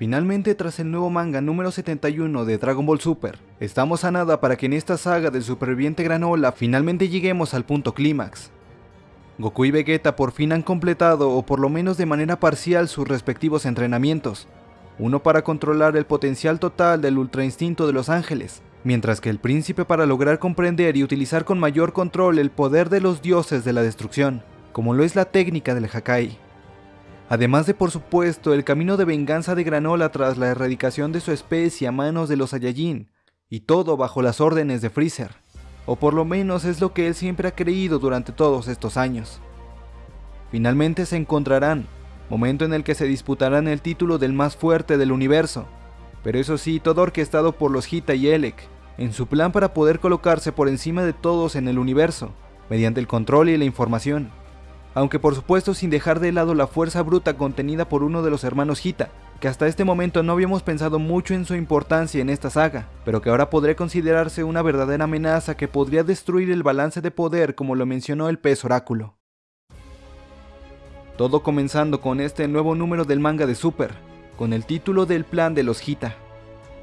Finalmente, tras el nuevo manga número 71 de Dragon Ball Super, estamos a nada para que en esta saga del superviviente Granola finalmente lleguemos al punto clímax. Goku y Vegeta por fin han completado, o por lo menos de manera parcial, sus respectivos entrenamientos, uno para controlar el potencial total del Ultra Instinto de los Ángeles, mientras que el príncipe para lograr comprender y utilizar con mayor control el poder de los dioses de la destrucción, como lo es la técnica del Hakai. Además de por supuesto el camino de venganza de Granola tras la erradicación de su especie a manos de los Saiyajin, y todo bajo las órdenes de Freezer, o por lo menos es lo que él siempre ha creído durante todos estos años. Finalmente se encontrarán, momento en el que se disputarán el título del más fuerte del universo, pero eso sí, todo orquestado por los Hita y Elec, en su plan para poder colocarse por encima de todos en el universo, mediante el control y la información aunque por supuesto sin dejar de lado la fuerza bruta contenida por uno de los hermanos Hita, que hasta este momento no habíamos pensado mucho en su importancia en esta saga, pero que ahora podría considerarse una verdadera amenaza que podría destruir el balance de poder como lo mencionó el pez oráculo. Todo comenzando con este nuevo número del manga de Super, con el título del plan de los Hita,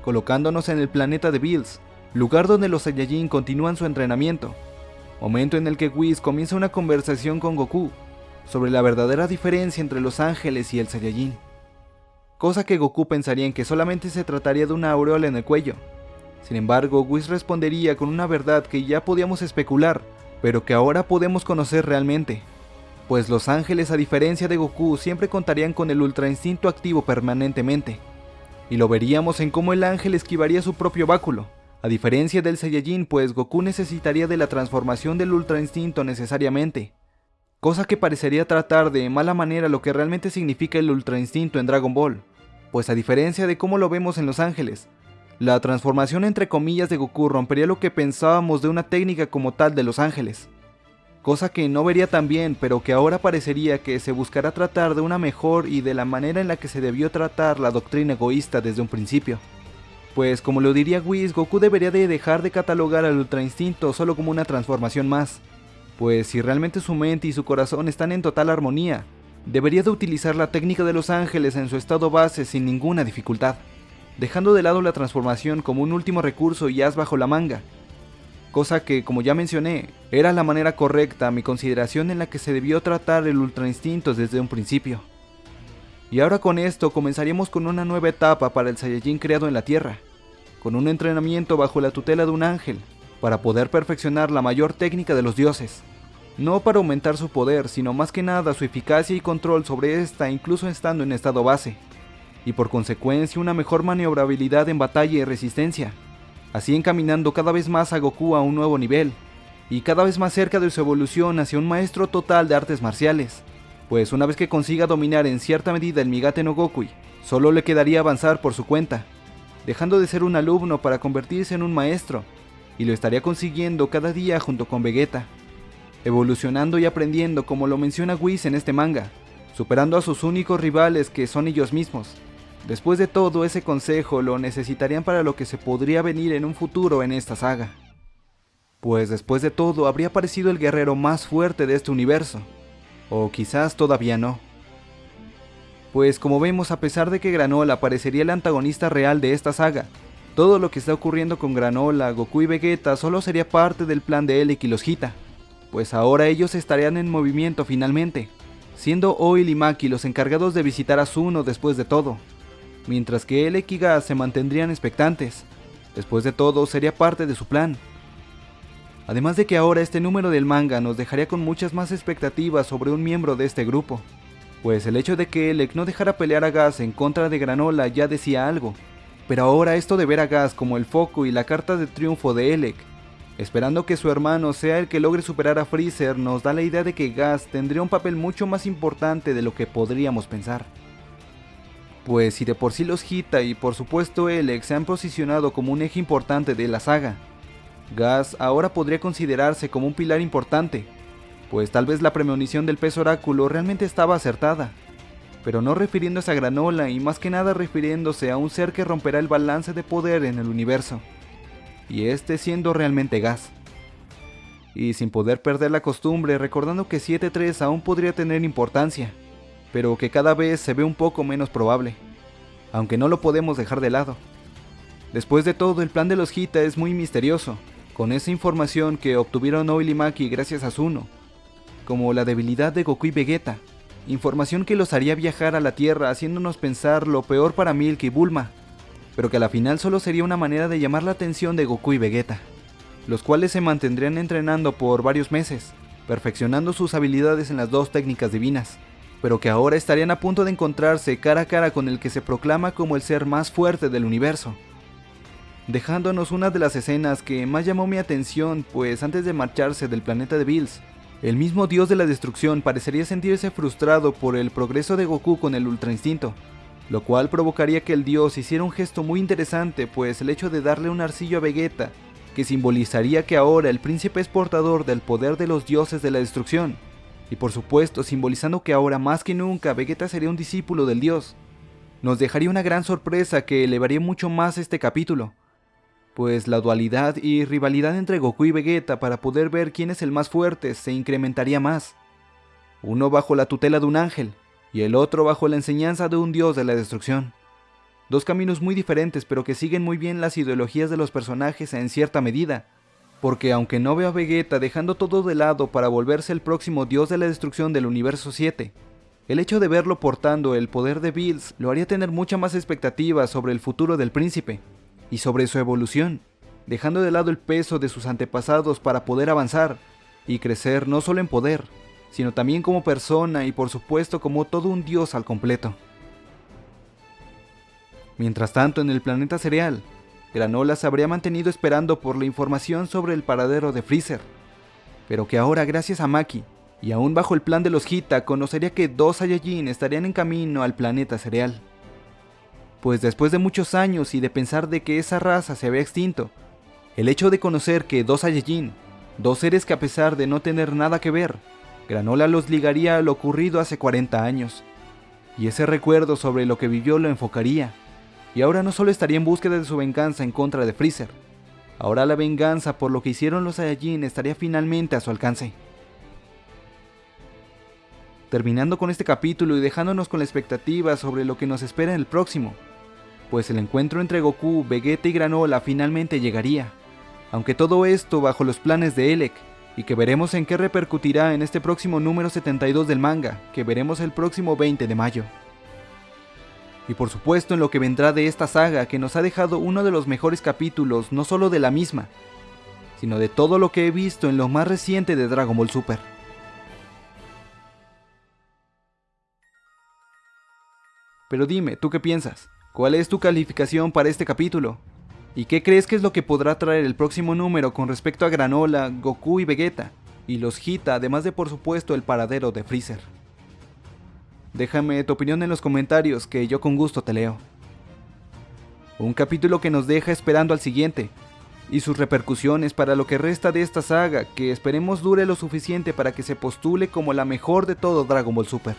colocándonos en el planeta de Bills, lugar donde los Saiyajin continúan su entrenamiento, momento en el que Whis comienza una conversación con Goku sobre la verdadera diferencia entre los ángeles y el Saiyajin. Cosa que Goku pensaría en que solamente se trataría de una aureola en el cuello. Sin embargo, Whis respondería con una verdad que ya podíamos especular, pero que ahora podemos conocer realmente. Pues los ángeles a diferencia de Goku siempre contarían con el ultra instinto activo permanentemente. Y lo veríamos en cómo el ángel esquivaría su propio báculo, a diferencia del Saiyajin, pues Goku necesitaría de la transformación del Ultra Instinto necesariamente, cosa que parecería tratar de mala manera lo que realmente significa el Ultra Instinto en Dragon Ball, pues a diferencia de cómo lo vemos en Los Ángeles, la transformación entre comillas de Goku rompería lo que pensábamos de una técnica como tal de Los Ángeles, cosa que no vería tan bien, pero que ahora parecería que se buscará tratar de una mejor y de la manera en la que se debió tratar la doctrina egoísta desde un principio. Pues como lo diría Whis, Goku debería de dejar de catalogar al Ultra Instinto solo como una transformación más. Pues si realmente su mente y su corazón están en total armonía, debería de utilizar la técnica de los ángeles en su estado base sin ninguna dificultad, dejando de lado la transformación como un último recurso y as bajo la manga. Cosa que, como ya mencioné, era la manera correcta a mi consideración en la que se debió tratar el Ultra Instinto desde un principio. Y ahora con esto comenzaríamos con una nueva etapa para el Saiyajin creado en la Tierra, con un entrenamiento bajo la tutela de un ángel, para poder perfeccionar la mayor técnica de los dioses. No para aumentar su poder, sino más que nada su eficacia y control sobre esta incluso estando en estado base, y por consecuencia una mejor maniobrabilidad en batalla y resistencia, así encaminando cada vez más a Goku a un nuevo nivel, y cada vez más cerca de su evolución hacia un maestro total de artes marciales, pues una vez que consiga dominar en cierta medida el Migate no Gokui, solo le quedaría avanzar por su cuenta, dejando de ser un alumno para convertirse en un maestro, y lo estaría consiguiendo cada día junto con Vegeta, evolucionando y aprendiendo como lo menciona Whis en este manga, superando a sus únicos rivales que son ellos mismos. Después de todo, ese consejo lo necesitarían para lo que se podría venir en un futuro en esta saga. Pues después de todo, habría aparecido el guerrero más fuerte de este universo, o quizás todavía no pues como vemos a pesar de que Granola parecería el antagonista real de esta saga, todo lo que está ocurriendo con Granola, Goku y Vegeta solo sería parte del plan de Elec y los Hita, pues ahora ellos estarían en movimiento finalmente, siendo Oil y Maki los encargados de visitar a Zuno después de todo, mientras que Elec y Gas se mantendrían expectantes, después de todo sería parte de su plan. Además de que ahora este número del manga nos dejaría con muchas más expectativas sobre un miembro de este grupo, pues el hecho de que Elec no dejara pelear a Gas en contra de Granola ya decía algo, pero ahora esto de ver a Gas como el foco y la carta de triunfo de Elec, esperando que su hermano sea el que logre superar a Freezer, nos da la idea de que Gas tendría un papel mucho más importante de lo que podríamos pensar. Pues si de por sí los Hita y por supuesto Elec se han posicionado como un eje importante de la saga, Gas ahora podría considerarse como un pilar importante, pues tal vez la premonición del pez oráculo realmente estaba acertada, pero no refiriéndose a Granola y más que nada refiriéndose a un ser que romperá el balance de poder en el universo, y este siendo realmente gas. Y sin poder perder la costumbre, recordando que 7-3 aún podría tener importancia, pero que cada vez se ve un poco menos probable. aunque no lo podemos dejar de lado. Después de todo, el plan de los Hita es muy misterioso, con esa información que obtuvieron Oil y Maki gracias a Zuno, como la debilidad de Goku y Vegeta, información que los haría viajar a la Tierra haciéndonos pensar lo peor para Milk y Bulma, pero que a la final solo sería una manera de llamar la atención de Goku y Vegeta, los cuales se mantendrían entrenando por varios meses, perfeccionando sus habilidades en las dos técnicas divinas, pero que ahora estarían a punto de encontrarse cara a cara con el que se proclama como el ser más fuerte del universo. Dejándonos una de las escenas que más llamó mi atención, pues antes de marcharse del planeta de Bills, el mismo dios de la destrucción parecería sentirse frustrado por el progreso de Goku con el Ultra Instinto, lo cual provocaría que el dios hiciera un gesto muy interesante, pues el hecho de darle un arcillo a Vegeta, que simbolizaría que ahora el príncipe es portador del poder de los dioses de la destrucción, y por supuesto simbolizando que ahora más que nunca Vegeta sería un discípulo del dios, nos dejaría una gran sorpresa que elevaría mucho más este capítulo, pues la dualidad y rivalidad entre Goku y Vegeta para poder ver quién es el más fuerte se incrementaría más, uno bajo la tutela de un ángel, y el otro bajo la enseñanza de un dios de la destrucción. Dos caminos muy diferentes pero que siguen muy bien las ideologías de los personajes en cierta medida, porque aunque no veo a Vegeta dejando todo de lado para volverse el próximo dios de la destrucción del universo 7, el hecho de verlo portando el poder de Bills lo haría tener mucha más expectativa sobre el futuro del príncipe, y sobre su evolución, dejando de lado el peso de sus antepasados para poder avanzar y crecer no solo en poder, sino también como persona y por supuesto como todo un dios al completo. Mientras tanto, en el planeta cereal, Granola se habría mantenido esperando por la información sobre el paradero de Freezer, pero que ahora gracias a Maki, y aún bajo el plan de los Hita, conocería que dos Saiyajin estarían en camino al planeta cereal. Pues después de muchos años y de pensar de que esa raza se había extinto, el hecho de conocer que dos Saiyajin, dos seres que a pesar de no tener nada que ver, Granola los ligaría a lo ocurrido hace 40 años, y ese recuerdo sobre lo que vivió lo enfocaría, y ahora no solo estaría en búsqueda de su venganza en contra de Freezer, ahora la venganza por lo que hicieron los Saiyajin estaría finalmente a su alcance. Terminando con este capítulo y dejándonos con la expectativa sobre lo que nos espera en el próximo, pues el encuentro entre Goku, Vegeta y Granola finalmente llegaría, aunque todo esto bajo los planes de Elec, y que veremos en qué repercutirá en este próximo número 72 del manga, que veremos el próximo 20 de mayo. Y por supuesto en lo que vendrá de esta saga que nos ha dejado uno de los mejores capítulos no solo de la misma, sino de todo lo que he visto en lo más reciente de Dragon Ball Super. Pero dime, ¿tú qué piensas? ¿Cuál es tu calificación para este capítulo? ¿Y qué crees que es lo que podrá traer el próximo número con respecto a Granola, Goku y Vegeta? Y los Hita, además de por supuesto el paradero de Freezer. Déjame tu opinión en los comentarios que yo con gusto te leo. Un capítulo que nos deja esperando al siguiente, y sus repercusiones para lo que resta de esta saga que esperemos dure lo suficiente para que se postule como la mejor de todo Dragon Ball Super.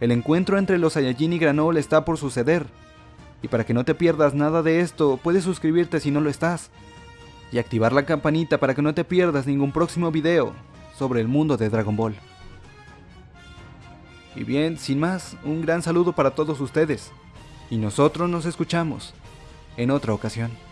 El encuentro entre los Saiyajin y Granola está por suceder, y para que no te pierdas nada de esto, puedes suscribirte si no lo estás. Y activar la campanita para que no te pierdas ningún próximo video sobre el mundo de Dragon Ball. Y bien, sin más, un gran saludo para todos ustedes. Y nosotros nos escuchamos en otra ocasión.